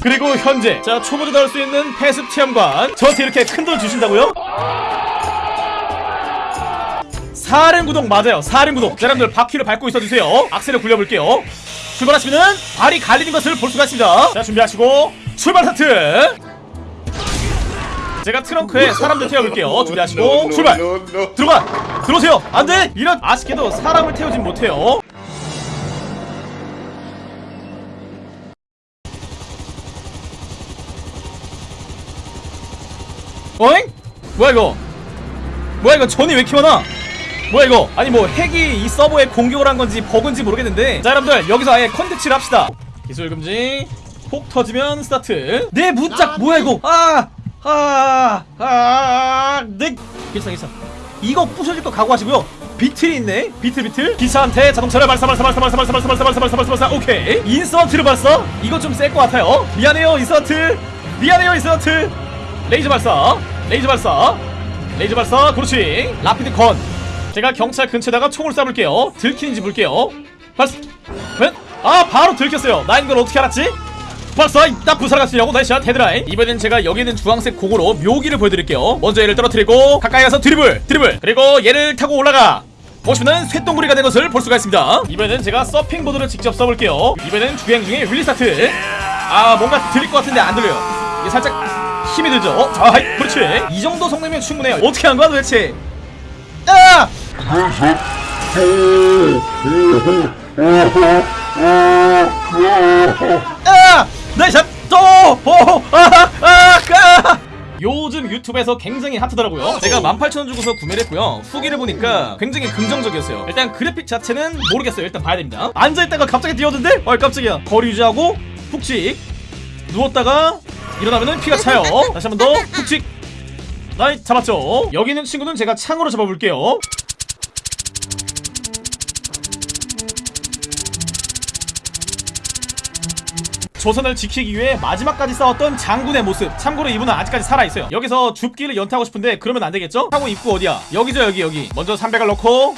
그리고 현재 자 초보자 나올 수 있는 패습 체험관. 저한테 이렇게 큰 돈 주신다고요? 사륜 구동 맞아요. 사륜 구동. 자, 여러분들 바퀴를 밟고 있어주세요. 악셀을 굴려볼게요. 출발하시면은 발이 갈리는 것을 볼 수가 있습니다. 자 준비하시고 출발 스타트. 제가 트렁크에 사람들 태워볼게요. 준비하시고 출발. 들어가. 들어오세요. 안돼. 이런 아쉽게도 사람을 태우진 못해요 어잉? 뭐야 이거? 뭐야 이거 전이 왜 이렇게 많아? 뭐야 이거? 아니 뭐 핵이 이 서버에 공격을 한 건지 버그인지 모르겠는데. 자 여러분들 여기서 아예 컨텐츠를 합시다. 기술 금지. 폭 터지면 스타트. 내 문짝 뭐야 이거? 아 아아아내 괜찮아 괜찮아 이거 부셔질 거 각오하시고요. 비틀이 있네. 비틀 비틀. 기차한테 자동차를 발사 발사 발사 발사 발사 발사 발사 발사 발사 발사 발사 오케이. 인서트를 발사 이거 좀셀것 같아요. 미안해요 인서트. 미안해요 인서트. 레이저 발사 레이저 발사. 레이저 발사 그렇지 rapid gun 제가 경찰 근처에다가 총을 쏴볼게요. 들키는지 볼게요. 발사. 웬? 아 바로 들켰어요. 나 이걸 어떻게 알았지? 발사 나 부사를 갔으려고 nice shot 헤드라인. 이번엔 제가 여기 있는 주황색 고구로 묘기를 보여드릴게요. 먼저 얘를 떨어뜨리고 가까이 가서 드리블 드리블. 그리고 얘를 타고 올라가. 보시면은 쇳동굴이가 된 것을 볼 수가 있습니다. 이번엔 제가 서핑보드를 직접 써볼게요. 이번엔 주행 중에 wheelie 스타트. 아 뭔가 들릴 것 같은데 안 들려요. 이게 살짝 힘이 들죠 어? 자 하이 그렇지 이 정도 성능이면 충분해요 어떻게 한 거야 도대체 아! 아! 나이샷 또! 오! 아! 아! 아! 요즘 유튜브에서 굉장히 핫하더라고요 제가 18,000원 주고서 구매를 했고요 후기를 보니까 굉장히 긍정적이었어요 일단 그래픽 자체는 모르겠어요 일단 봐야 됩니다 앉아있다가 갑자기 뛰어든데? 어이 깜짝이야 거리 유지하고 푹직 누웠다가 일어나면은 피가 차요. 다시 한 번 더 푹직 나이 잡았죠? 여기 있는 친구는 제가 창으로 잡아볼게요. 조선을 지키기 위해 마지막까지 싸웠던 장군의 모습. 참고로 이분은 아직까지 살아있어요. 여기서 줍기를 연타하고 싶은데 그러면 안되겠죠? 하고 입구 어디야? 여기죠 여기 여기. 먼저 300을 넣고